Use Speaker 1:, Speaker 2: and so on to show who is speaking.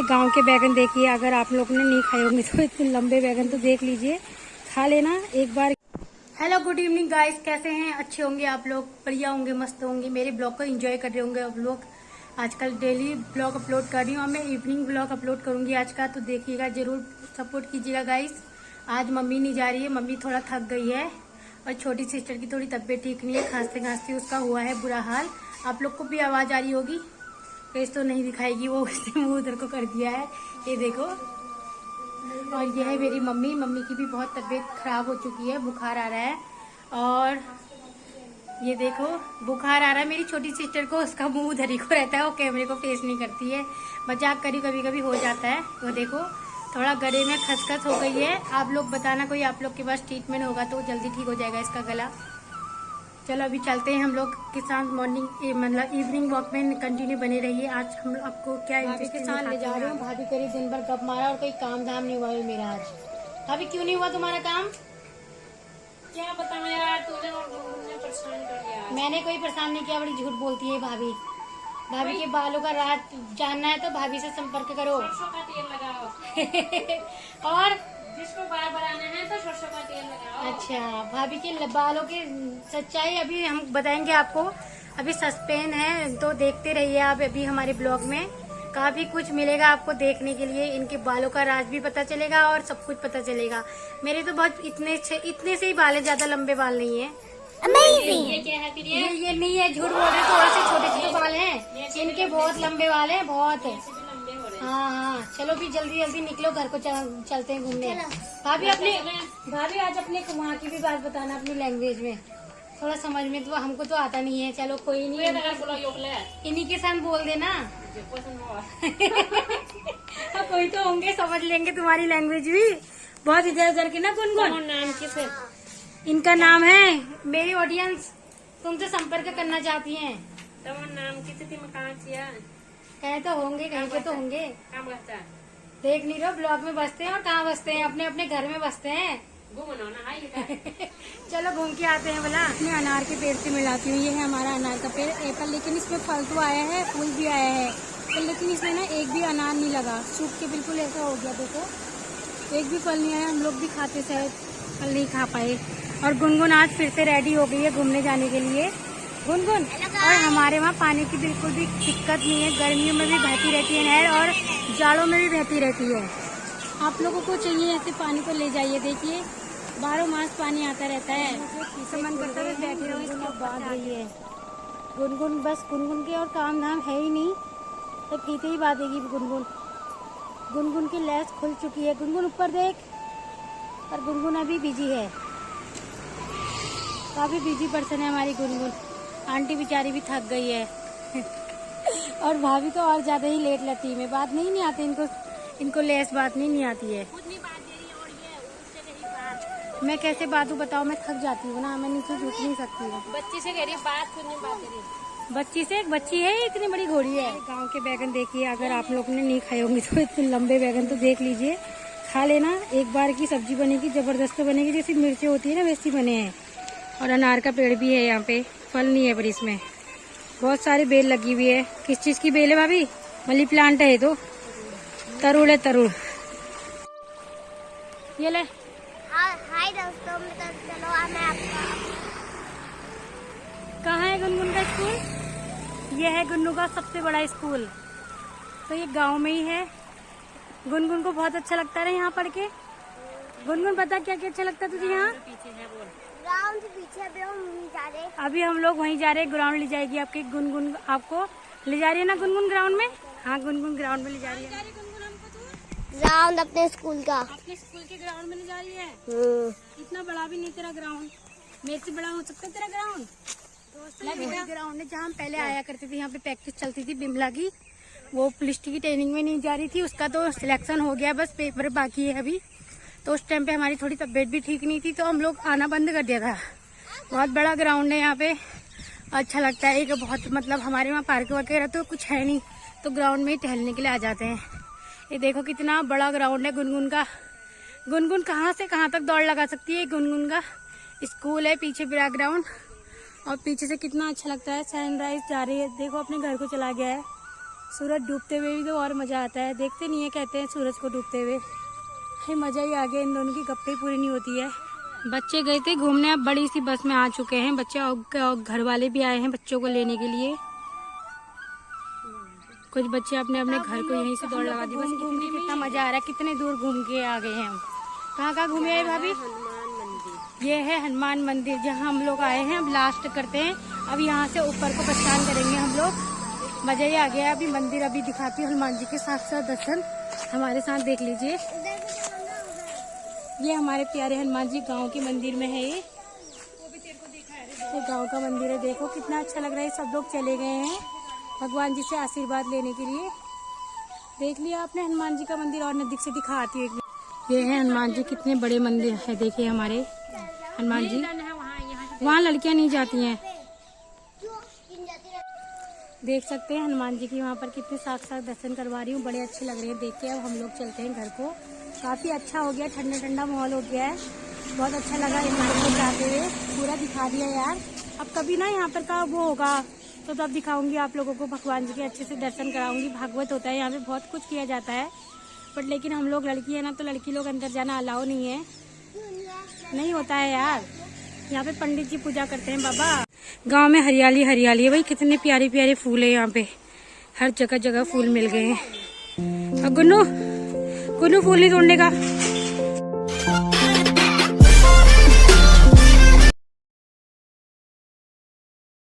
Speaker 1: हमारे गाँव के बैगन देखिए अगर आप लोग ने नहीं खाए होंगे तो इतने लंबे बैगन तो देख लीजिए। खा लेना एक बार। हेलो गुड इवनिंग गाइस कैसे हैं? अच्छे होंगे आप लोग? बढ़िया होंगे, मस्त होंगे। मेरे ब्लॉग को एंजॉय कर रहे होंगे आप लोग। आजकल डेली ब्लॉग अपलोड कर रही हूँ। और मैं इवनिंग ब्लॉग अपलोड करूँगी आज का तो देखिएगा, ज़रूर सपोर्ट कीजिएगा गाइस आज मम्मी नहीं जा रही है, मम्मी थोड़ा थक गई है। और छोटी सिस्टर की थोड़ी तबीयत ठीक नहीं है। खांसते खांसते उसका हुआ है बुरा हाल। आप लोग को भी आवाज़ आ रही होगी? फेस तो नहीं दिखाएगी, वो उसने मुँह उधर को कर दिया है। ये देखो। और ये है मेरी मम्मी। मम्मी की भी बहुत तबीयत खराब हो चुकी है, बुखार आ रहा है। और ये देखो, बुखार आ रहा है। मेरी छोटी सिस्टर को उसका मुँह उधर ही को रहता है, वो कैमरे को फेस नहीं करती है। मज़ाक करी कभी कभी हो जाता है। वो देखो, थोड़ा गले में खसखस हो गई है। आप लोग बताना कोई आप लोग के पास ट्रीटमेंट होगा तो जल्दी ठीक हो जाएगा इसका गला। क्या के साथ ले जा रहे हैं। भाभी करीब दिन भर गप मारा और कोई काम धाम नहीं हुआ मेरा आज। भाभी
Speaker 2: पता मैं यार तूने मुझे परेशान कर दिया।
Speaker 1: मैंने कोई परेशान नहीं किया बड़ी झूठ बोलती है भाभी। भाभी के बालों का रात जानना है तो भाभी से संपर्क करो।
Speaker 2: का तेल
Speaker 1: लगाओ। और
Speaker 2: अच्छा
Speaker 1: भाभी के बालों की सच्चाई अभी हम बताएँगे आपको। अभी सस्पेन है तो देखते रहिए आप अभी हमारे ब्लॉग में। काफ़ी कुछ मिलेगा आपको देखने के लिए इनके बालों का राज भी पता चलेगा और सब कुछ पता चलेगा। मेरे तो बहुत इतने इतने से ही बाल है ज़्यादा लंबे बाल नहीं है।
Speaker 3: ये
Speaker 2: क्या है फिर ये
Speaker 1: ये नहीं है झूठ बोल रहे थोड़े से छोटे छोटे बाल हैं। इनके बहुत लंबे बाल हैं बहुत। हो हैं। चलो भी जल्दी जल्दी निकलो घर को चल, चलते हैं घूमने। भाभी अपने भाभी आज अपने वहाँ की भी बात बताना अपनी लैंग्वेज में। थोड़ा समझ में तो हमको तो आता नहीं है। चलो कोई नहीं। इन्हीं के साथ बोल देना। हाँ, कोई तो होंगे समझ लेंगे तुम्हारी लैंग्वेज भी। बहुत इधर उधर के ना गुनगुन? कौन
Speaker 2: नाम किस
Speaker 1: इनका नाम है मेरी ऑडियंस तुमसे संपर्क करना चाहती है।
Speaker 2: तमन नाम किस थी मैं
Speaker 1: कहाँ तो होंगे कहीं पे तो होंगे। देख नहीं रहो ब्लॉग में बसते हैं और कहाँ बसते हैं? अपने अपने घर में बसते हैं। चलो घूम के आते हैं बोला मैं अनार के पेड़ से मिलाती हूँ ये है हमारा अनार का पेड़। एप्पल लेकिन इसमें फल तो आया है फूल भी आया है। लेकिन इसमें ना एक भी अनार नहीं लगा। सूख के बिल्कुल ऐसा हो गया देखो। एक भी फल नहीं आया हम लोग भी खाते शायद। फल नहीं खा पाए। और गुनगुन आज फिर से रेडी हो गई है घूमने जाने के लिए। गुनगुन और हमारे वहाँ पानी की बिल्कुल भी दिक्कत नहीं है। गर्मियों में भी बहती रहती है नहर और जाड़ों में भी बहती रहती है। आप लोगों को चाहिए ऐसे पानी को ले जाइए देखिए। बारह मास पानी आता रहता है। तो मन करता है बैठे बाँध रही है। गुनगुन बस गुनगुन के और काम धाम है ही नहीं। तो फीते ही बांधेगी गुनगुन गुनगुन की लैस खुल चुकी है। गुनगुन ऊपर देख। और गुनगुन अभी बिज़ी है। काफ़ी बिज़ी पर्सन है हमारी गुनगुन आंटी बेचारी भी थक गई है। और भाभी तो और ज़्यादा ही लेट लगती है। बात नहीं नहीं आती इनको इनको लेस बात नहीं नहीं आती है।
Speaker 2: मैं कैसे
Speaker 1: बातू बताओ मैं थक जाती हूँ ना मैं नीचे झुक नहीं सकती हूँ।
Speaker 3: बच्ची से कह
Speaker 2: रही बात सुनने बात करी
Speaker 1: बच्ची से? एक बच्ची है इतनी बड़ी घोड़ी है? गाँव के बैगन देखिए अगर आप लोग ने नहीं खाए होंगे तो इतने लंबे बैगन तो देख लीजिए। खा लेना एक बार की सब्ज़ी बनेगी ज़बरदस्त बनेगी जैसी मिर्ची होती है ना वैसी बने हैं। और अनार का पेड़ भी है यहाँ पे। फल नहीं है पर इसमें। बहुत सारी बेल लगी हुई है। किस चीज़ की बेल है भाभी? मनी प्लांट है तो। तरुड़ है तरुड़ ये ले। हाँ,
Speaker 3: हाय दोस्तों मैं तो चलो मैं आपका
Speaker 1: कहाँ है गुनगुन का स्कूल? ये है गुन्नू का सबसे बड़ा स्कूल। तो ये गाँव में ही है। गुनगुन को बहुत अच्छा लगता है यहाँ पढ़ के।
Speaker 2: गुनगुन
Speaker 1: पता क्या क्या अच्छा लगता है तुझे यहाँ?
Speaker 2: पीछे
Speaker 3: ग्राउंड पीछे जा रहे।
Speaker 1: अभी हम लोग वहीं जा रहे हैं ग्राउंड ले जाएगी आपकी गुनगुन आपको। ले जा रही है ना गुनगुन ग्राउंड में? हाँ गुनगुन ग्राउंड में ले जा रही है।
Speaker 3: ग्राउंड अपने स्कूल का।
Speaker 1: अपने स्कूल के ग्राउंड में ले जा रही है?
Speaker 3: हम्म,
Speaker 1: इतना बड़ा भी नहीं तेरा ग्राउंड मेरे से बड़ा हो सकता है तेरा ग्राउंड ग्राउंड है जहाँ हम पहले आया करते थे यहाँ पे प्रैक्टिस चलती थी बिमला की। वो पुलिस की ट्रेनिंग में नहीं जा रही थी उसका तो सिलेक्शन हो गया बस पेपर बाकी है अभी। तो उस टाइम पे हमारी थोड़ी तबीयत भी ठीक नहीं थी तो हम लोग आना बंद कर दिया था। बहुत बड़ा ग्राउंड है यहाँ पे। अच्छा लगता है, एक बहुत मतलब हमारे वहाँ पार्क वगैरह तो कुछ है नहीं तो ग्राउंड में ही टहलने के लिए आ जाते हैं। ये देखो कितना बड़ा ग्राउंड है, गुनगुन का। गुनगुन कहाँ से कहाँ तक दौड़ लगा सकती है गुनगुन का? स्कूल है, पीछे बिरा ग्राउंड और पीछे से कितना अच्छा लगता है सनराइज जा रही है। देखो अपने घर को चला गया है। सूरज डूबते हुए भी तो और मज़ा आता है। देखते नहीं है, कहते हैं सूरज को डूबते हुए। हे मज़ा ही आ गया। इन दोनों की गप्पे पूरी नहीं होती है। बच्चे गए थे घूमने अब बड़ी सी बस में आ चुके हैं। बच्चे और- घर वाले भी आए हैं बच्चों को लेने के लिए। कुछ बच्चे अपने अपने घर को यहीं से दौड़ लगा दी बस घूम के कितना मज़ा आ रहा है कितने दूर घूम के आ गए हैं हम। कहाँ कहाँ घूमे हैं भाभी? ये है हनुमान मंदिर जहाँ हम लोग आए हैं। अब लास्ट करते हैं। अब यहाँ से ऊपर को प्रस्थान करेंगे हम लोग।
Speaker 2: मज़ा ही आ गया। अभी
Speaker 1: मंदिर अभी दिखाती हूँ हनुमान जी के साथ साथ दर्शन। हमारे साथ देख लीजिए। ये हमारे प्यारे हनुमान जी गाँव के मंदिर में है ये।
Speaker 2: ये
Speaker 1: गाँव का मंदिर है, देखो कितना अच्छा लग रहा है सब लोग चले गए हैं भगवान जी से आशीर्वाद लेने के लिए। देख लिया आपने, हनुमान जी का मंदिर और नज़दीक से दिखाती हूँ। ये है हनुमान जी, कितने बड़े मंदिर है, देखिए हमारे। हनुमान जी,
Speaker 2: वहाँ
Speaker 1: लड़कियाँ नहीं जाती हैं। देख सकते हैं हनुमान जी की वहाँ पर कितने साथ दर्शन करवा रही हूँ, बड़े अच्छे लग रहे हैं, देख के अब हम लोग चलते हैं घर को। काफ़ी अच्छा हो गया ठंडा ठंडा माहौल हो गया है। बहुत अच्छा लगा इन लोगों को जाते हुए। पूरा दिखा दिया यार। अब कभी ना यहाँ पर का वो होगा तो तब दिखाऊँगी आप लोगों को, भगवान जी के अच्छे से दर्शन कराऊँगी। भागवत होता है, यहाँ पे बहुत कुछ किया जाता है। बट लेकिन हम लोग लड़की है ना तो लड़की लोग अंदर जाना अलाउ नहीं है।
Speaker 3: नहीं होता है यार।
Speaker 1: यहाँ पे पंडित जी पूजा करते हैं, बाबा। गाँव में हरियाली हरियाली है। भाई, कितने प्यारे प्यारे फूल है यहाँ पे। हर जगह जगह फूल मिल गए
Speaker 3: हैं।
Speaker 1: गुन्नू गुन्नू फूल नहीं तोड़ने का।